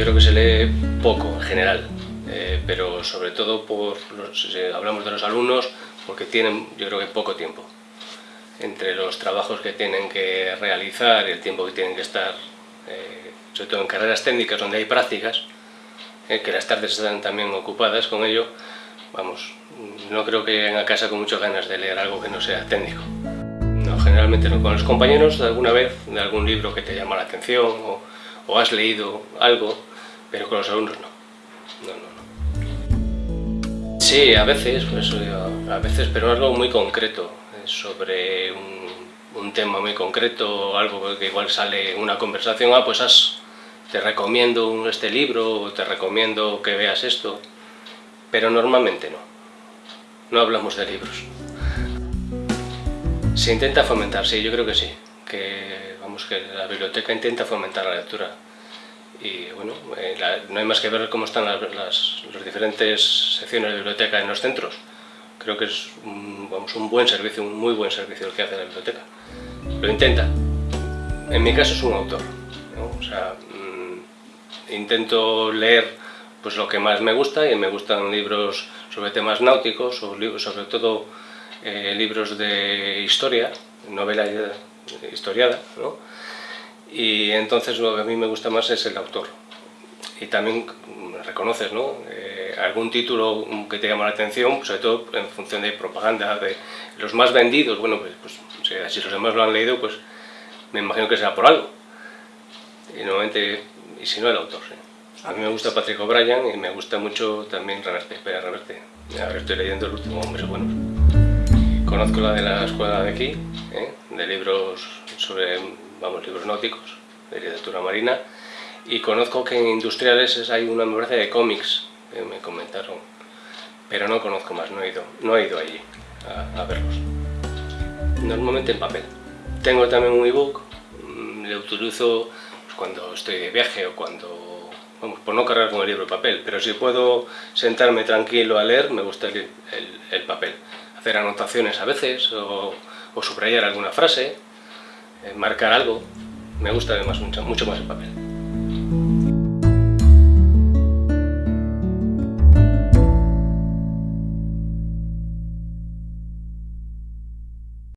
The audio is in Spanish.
Yo creo que se lee poco en general, eh, pero sobre todo por si hablamos de los alumnos, porque tienen yo creo que poco tiempo entre los trabajos que tienen que realizar y el tiempo que tienen que estar, eh, sobre todo en carreras técnicas donde hay prácticas, eh, que las tardes están también ocupadas con ello, vamos, no creo que lleguen a casa con muchas ganas de leer algo que no sea técnico. No, generalmente no. Con los compañeros, alguna vez, de algún libro que te llama la atención o, o has leído algo, pero con los alumnos no. No, no, no. Sí, a veces, pues, a veces, pero algo muy concreto, eh, sobre un, tema muy concreto, algo que igual sale en una conversación, ah, pues te recomiendo este libro, o te recomiendo que veas esto, pero normalmente no. No hablamos de libros. Se intenta fomentar, sí, yo creo que sí, que, vamos, que la biblioteca intenta fomentar la lectura. Y bueno, eh, la, no hay más que ver cómo están las, las, las, diferentes secciones de biblioteca en los centros. Creo que es un, vamos, un buen servicio, un muy buen servicio el que hace la biblioteca. Lo intenta. En mi caso es un autor. ¿no? O sea, mmm, intento leer pues lo que más me gusta y me gustan libros sobre temas náuticos, libros, sobre todo eh, libros de historia, novela historiada, ¿no? Y entonces lo que a mí me gusta más es el autor. Y también reconoces ¿no? Eh, algún título que te llama la atención, sobre todo en función de propaganda, de los más vendidos, bueno, pues, pues si los demás lo han leído, pues me imagino que será por algo. Y normalmente, y si no, el autor. ¿sí? A mí me gusta Patrick O'Brien y me gusta mucho también Reverte, espera, Reverte. Ahora estoy leyendo El último hombre bueno. Conozco la de la escuela de aquí, ¿eh? de libros sobre, vamos, libros náuticos, de literatura marina, y conozco que en Industriales hay una me de cómics, que me comentaron, pero no conozco más, no he ido, no he ido allí a, a verlos. Normalmente en papel. Tengo también un ebook, mm, le utilizo pues, cuando estoy de viaje o cuando vamos, por no cargar con el libro de papel, pero si puedo sentarme tranquilo a leer, me gusta el, el, el papel. Hacer anotaciones a veces, o, o subrayar alguna frase, eh, marcar algo, me gusta además mucho, mucho más el papel.